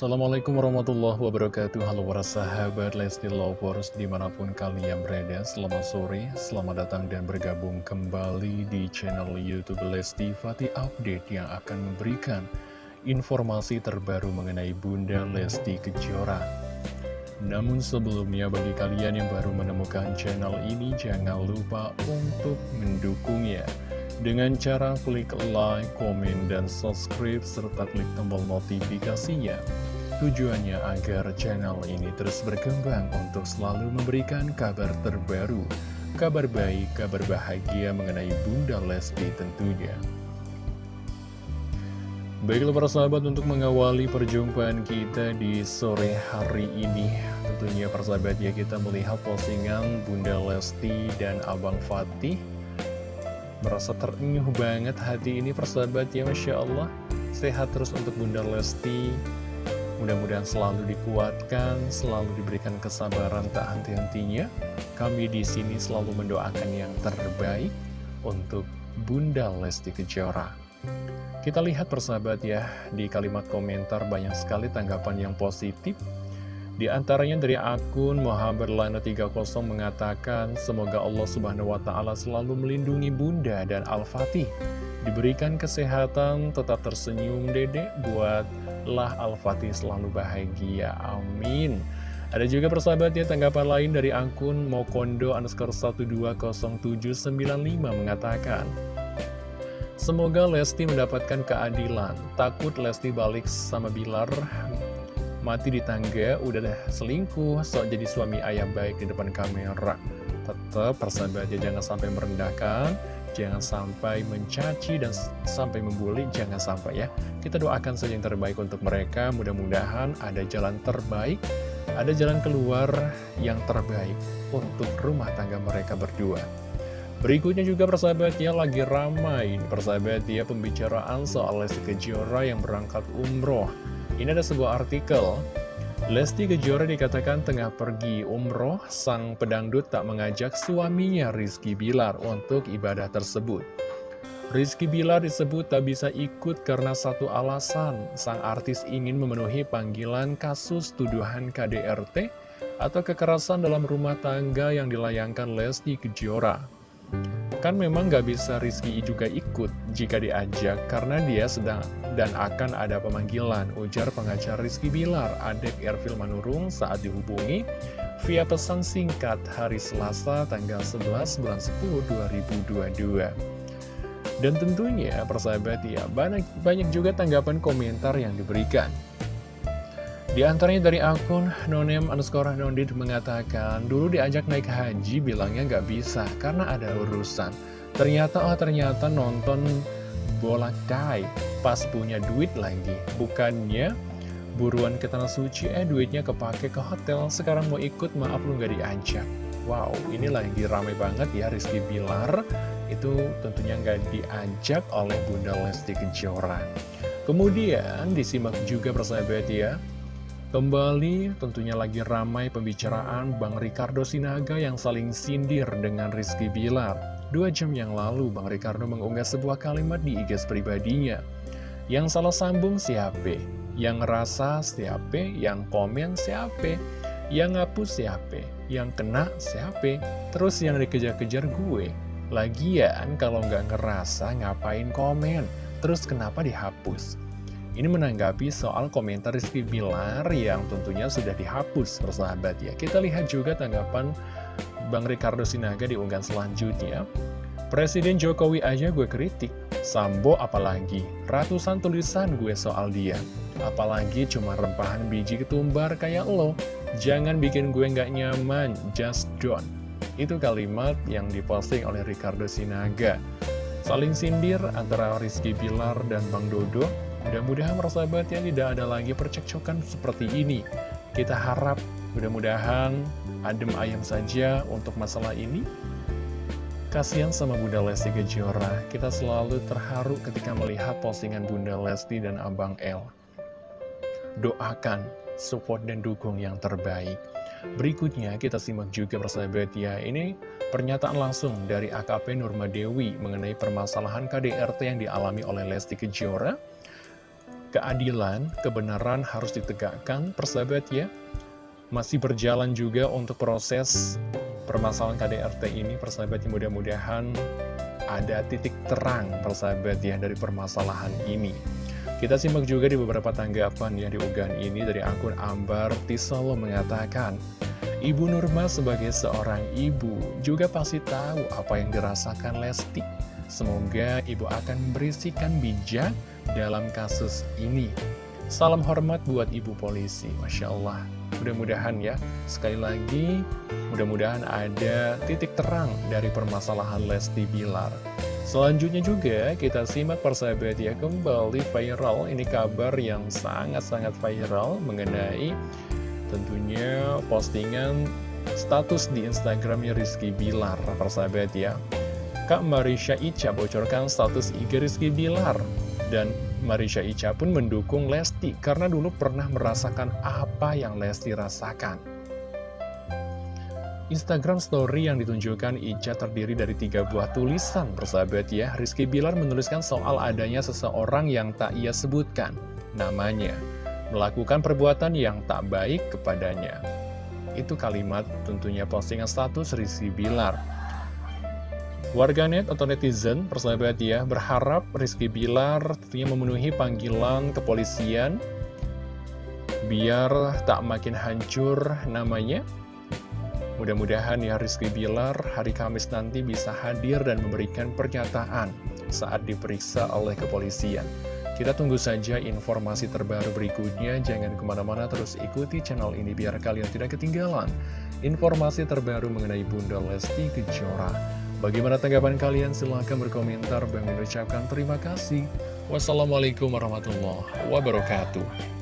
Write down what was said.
Assalamualaikum warahmatullahi wabarakatuh. Halo para sahabat Lesti Lovers Di mana pun kalian berada Selamat sore, selamat datang dan bergabung kembali Di channel Youtube Lesti Fatih Update Yang akan memberikan informasi terbaru Mengenai Bunda Lesti Kejora. Namun sebelumnya bagi kalian yang baru menemukan channel ini Jangan lupa untuk mendukungnya. Dengan cara klik like, komen, dan subscribe, serta klik tombol notifikasinya. Tujuannya agar channel ini terus berkembang untuk selalu memberikan kabar terbaru, kabar baik, kabar bahagia mengenai Bunda Lesti tentunya. Baiklah para sahabat untuk mengawali perjumpaan kita di sore hari ini Tentunya para sahabat ya kita melihat postingan Bunda Lesti dan Abang Fatih. Merasa terenyuh banget hati ini persahabat ya Masya Allah. Sehat terus untuk Bunda Lesti Mudah-mudahan selalu dikuatkan, selalu diberikan kesabaran tak henti-hentinya. Kami di sini selalu mendoakan yang terbaik untuk Bunda Lesti Kejora. Kita lihat persahabat ya, di kalimat komentar banyak sekali tanggapan yang positif. Di antaranya dari akun Muhammad Lana 30 mengatakan, Semoga Allah Subhanahu Wa Taala selalu melindungi Bunda dan Al-Fatih. Diberikan kesehatan, tetap tersenyum dedek, buatlah Al-Fatih selalu bahagia. Amin. Ada juga persahabat ya tanggapan lain dari akun Mokondo underscore 120795 mengatakan, Semoga Lesti mendapatkan keadilan. Takut Lesti balik sama Bilar mati di tangga, udah dah selingkuh, sok jadi suami ayah baik di depan kamera. Tetap persahabatnya jangan sampai merendahkan, jangan sampai mencaci dan sampai membuli, jangan sampai ya. Kita doakan saja yang terbaik untuk mereka, mudah-mudahan ada jalan terbaik, ada jalan keluar yang terbaik untuk rumah tangga mereka berdua. Berikutnya juga persahabatnya lagi ramai persahabatnya pembicaraan soal Lesti Kejora yang berangkat umroh. Ini ada sebuah artikel Lesti Kejora dikatakan tengah pergi umroh, sang pedangdut tak mengajak suaminya Rizky Bilar untuk ibadah tersebut. Rizky Bilar disebut tak bisa ikut karena satu alasan, sang artis ingin memenuhi panggilan kasus tuduhan KDRT atau kekerasan dalam rumah tangga yang dilayangkan Lesti Kejora. Kan memang gak bisa Rizky juga ikut jika diajak karena dia sedang dan akan ada pemanggilan, ujar pengacara Rizky Bilar, adek Ervil Manurung saat dihubungi via pesan singkat hari Selasa tanggal 11 bulan 10 2022. Dan tentunya persahabat ya, banyak, banyak juga tanggapan komentar yang diberikan. Di antaranya dari akun nonem underscore nondit mengatakan, dulu diajak naik haji bilangnya nggak bisa karena ada urusan. Ternyata, oh ternyata nonton bola dai pas punya duit lagi. Bukannya buruan ke tanah suci, eh duitnya kepake ke hotel, sekarang mau ikut maaf lu nggak diajak. Wow, ini lagi rame banget ya Rizky Bilar, itu tentunya nggak diajak oleh Bunda Lesti Kejora. Kemudian disimak juga persahabat ya, Kembali tentunya lagi ramai pembicaraan Bang Ricardo Sinaga yang saling sindir dengan Rizky Bilar. Dua jam yang lalu Bang Ricardo mengunggah sebuah kalimat di IG pribadinya. Yang salah sambung siapa? Yang ngerasa siapa? Yang komen siapa? Yang ngapus siapa? Yang kena siapa? Terus yang dikejar-kejar gue. Lagian kalau nggak ngerasa ngapain komen? Terus kenapa dihapus? Ini menanggapi soal komentar Rizky Bilar yang tentunya sudah dihapus persahabat ya. Kita lihat juga tanggapan Bang Ricardo Sinaga di unggahan selanjutnya. Presiden Jokowi aja gue kritik, Sambo apalagi, ratusan tulisan gue soal dia. Apalagi cuma rempahan biji ketumbar kayak lo, jangan bikin gue nggak nyaman, just don't. Itu kalimat yang diposting oleh Ricardo Sinaga. Saling sindir antara Rizky Bilar dan Bang Dodo Mudah-mudahan persahabat ya tidak ada lagi percekcokan seperti ini. Kita harap mudah-mudahan adem ayam saja untuk masalah ini. Kasihan sama Bunda Lesti Kejora, kita selalu terharu ketika melihat postingan Bunda Lesti dan Abang L. Doakan, support dan dukung yang terbaik. Berikutnya kita simak juga persahabat ya, ini pernyataan langsung dari AKP Nurma Dewi mengenai permasalahan KDRT yang dialami oleh Lesti Kejora keadilan, kebenaran harus ditegakkan, persahabat ya. Masih berjalan juga untuk proses permasalahan KDRT ini, persahabat yang mudah-mudahan ada titik terang, persahabat ya, dari permasalahan ini. Kita simak juga di beberapa tanggapan yang diunggahan ini dari akun Ambar Tisolo mengatakan, Ibu Nurma sebagai seorang ibu juga pasti tahu apa yang dirasakan Lesti. Semoga ibu akan berisikan bijak dalam kasus ini. Salam hormat buat ibu polisi, Masya Allah. Mudah-mudahan ya, sekali lagi, mudah-mudahan ada titik terang dari permasalahan Lesti Bilar. Selanjutnya juga kita simak persahabat ya kembali viral Ini kabar yang sangat-sangat viral mengenai tentunya postingan status di Instagramnya Rizky Bilar persahabat ya Kak Marisha Ica bocorkan status IG Rizky Bilar. Dan Marisha Ica pun mendukung Lesti karena dulu pernah merasakan apa yang Lesti rasakan. Instagram story yang ditunjukkan Ica terdiri dari tiga buah tulisan persahabat ya. Rizky Bilar menuliskan soal adanya seseorang yang tak ia sebutkan namanya. Melakukan perbuatan yang tak baik kepadanya. Itu kalimat tentunya postingan status Rizky Bilar Warganet atau netizen persahabat ya berharap Rizky Bilar tentunya memenuhi panggilan kepolisian Biar tak makin hancur namanya Mudah-mudahan ya Rizky Bilar hari Kamis nanti bisa hadir dan memberikan pernyataan saat diperiksa oleh kepolisian. Kita tunggu saja informasi terbaru berikutnya, jangan ke mana-mana terus ikuti channel ini biar kalian tidak ketinggalan informasi terbaru mengenai Bunda Lesti Kejora. Bagaimana tanggapan kalian? Silahkan berkomentar. Bang mengucapkan terima kasih. Wassalamualaikum warahmatullahi wabarakatuh.